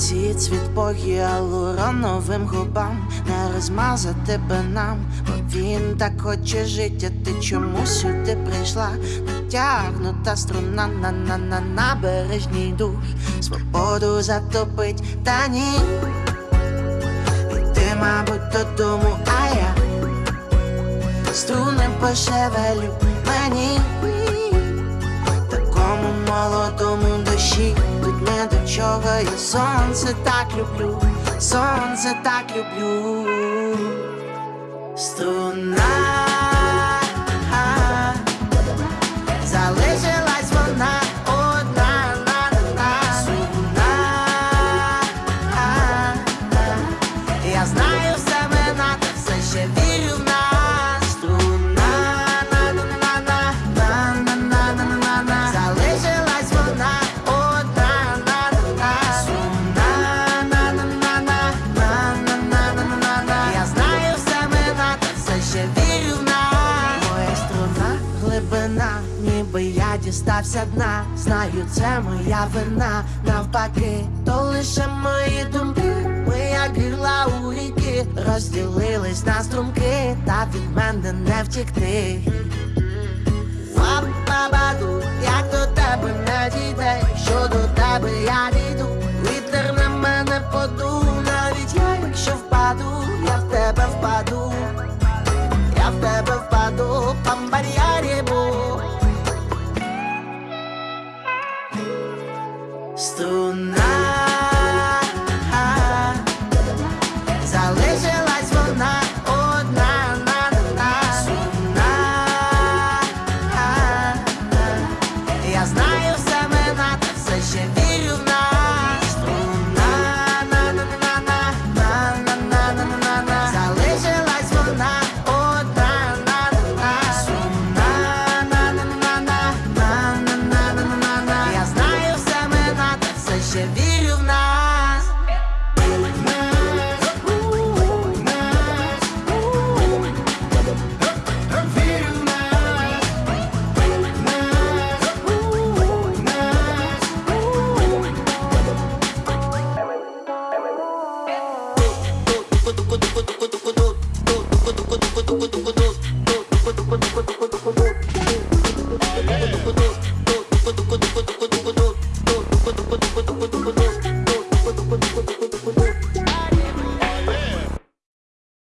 вранці цвіт по гіалуроновим губам Не розмазати би нам, бо він так хоче життя, ти чому сюди прийшла? Натягнута струна на на на набережній дух. Свободу затопить, та ні. І ти, мабуть, додому, а я Струни пошевелю мені я сонце так люблю, сонце так люблю. Струна ніби я дістався дна. Знаю, це моя вина, навпаки, то лише мої думки. Ми як гірла у ріки, розділились на струмки, та від мене не втікти. Вапабаду, як до тебе не дійде, що до тебе я дійду, вітер на мене подув, навіть. Я, якщо впаду, я в тебе впаду, я в тебе Still not Yeah.